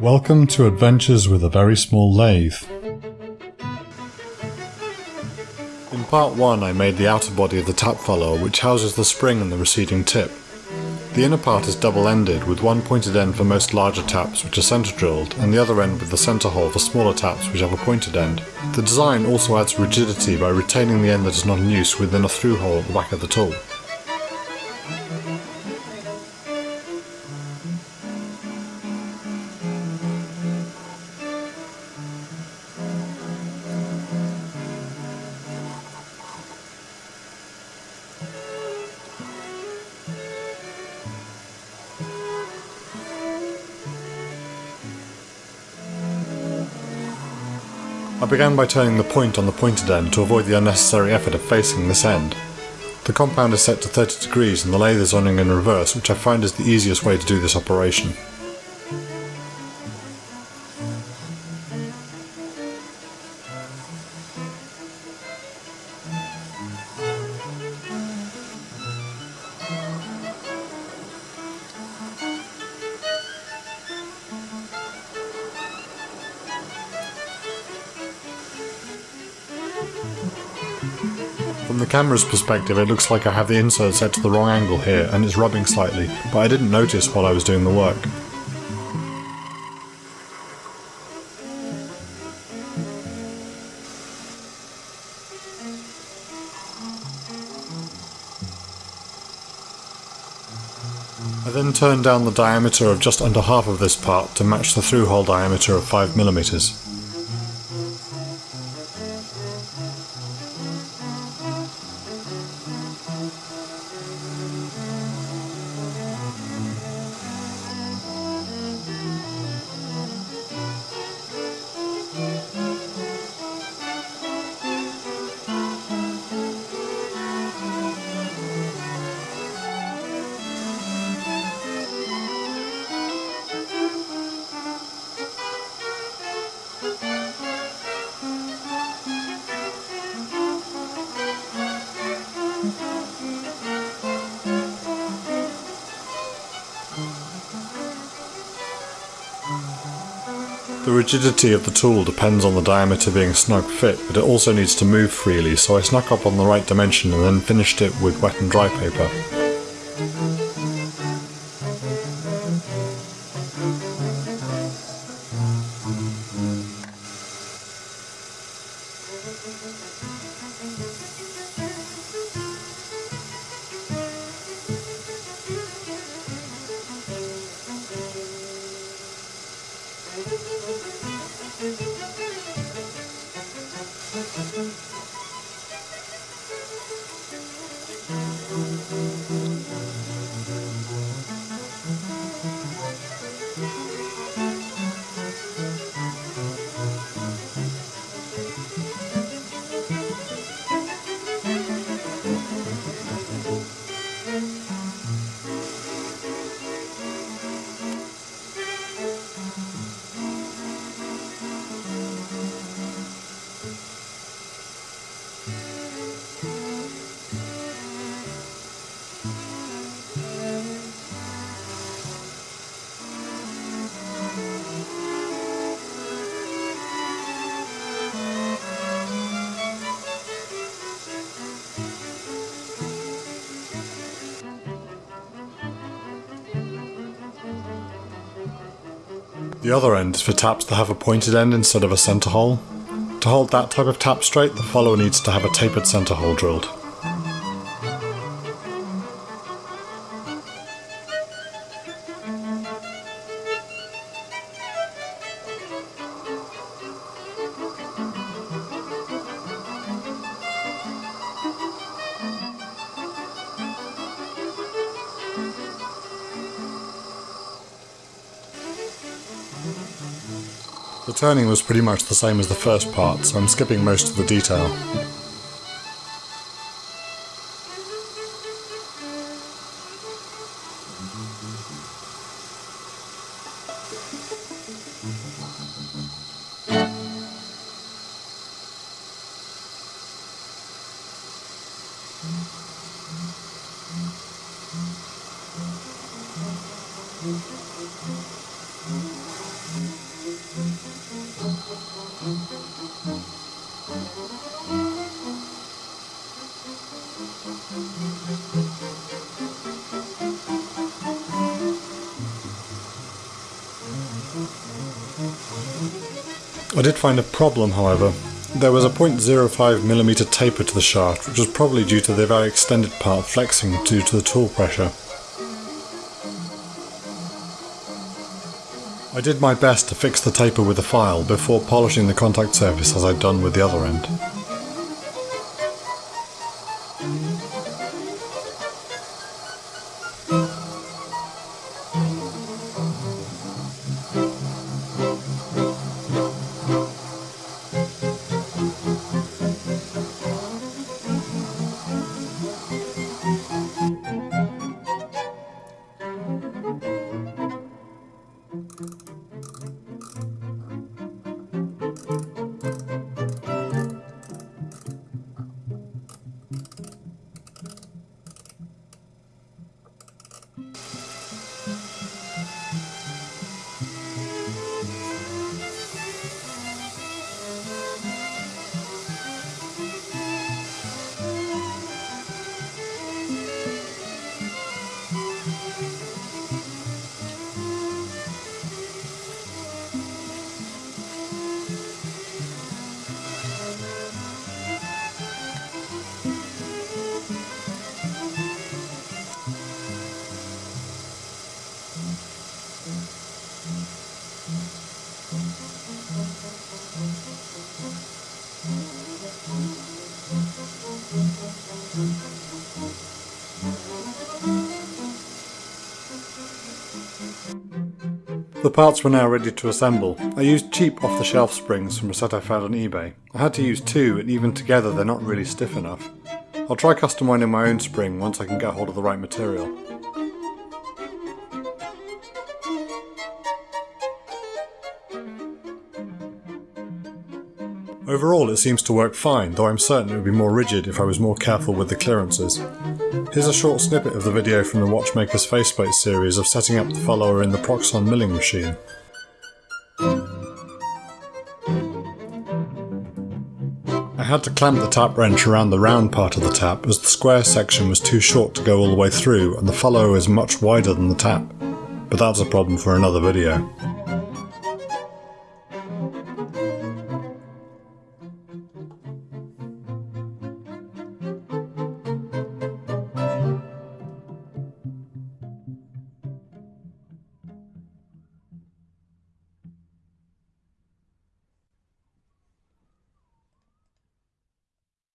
Welcome to Adventures with a Very Small Lathe. In part 1 I made the outer body of the tap follower which houses the spring and the receding tip. The inner part is double-ended with one pointed end for most larger taps which are centre drilled and the other end with the centre hole for smaller taps which have a pointed end. The design also adds rigidity by retaining the end that is not in use within a through hole at the back of the tool. I began by turning the point on the pointed end to avoid the unnecessary effort of facing this end. The compound is set to 30 degrees and the lathe is running in reverse which I find is the easiest way to do this operation. The camera's perspective it looks like I have the insert set to the wrong angle here and it's rubbing slightly, but I didn't notice while I was doing the work. I then turned down the diameter of just under half of this part to match the through hole diameter of 5mm. The rigidity of the tool depends on the diameter being snug fit, but it also needs to move freely, so I snuck up on the right dimension and then finished it with wet and dry paper. The other end is for taps that have a pointed end instead of a centre hole. To hold that type of tap straight, the follower needs to have a tapered centre hole drilled. The turning was pretty much the same as the first part, so I'm skipping most of the detail. I did find a problem however. There was a 0.05mm taper to the shaft which was probably due to the very extended part flexing due to the tool pressure. I did my best to fix the taper with a file before polishing the contact surface as I'd done with the other end. The parts were now ready to assemble. I used cheap off-the-shelf springs from a set I found on eBay. I had to use two and even together they're not really stiff enough. I'll try custom winding my own spring once I can get hold of the right material. Overall it seems to work fine, though I'm certain it would be more rigid if I was more careful with the clearances. Here's a short snippet of the video from the Watchmaker's faceplate series of setting up the follower in the Proxxon milling machine. I had to clamp the tap wrench around the round part of the tap as the square section was too short to go all the way through and the follower is much wider than the tap. But that's a problem for another video.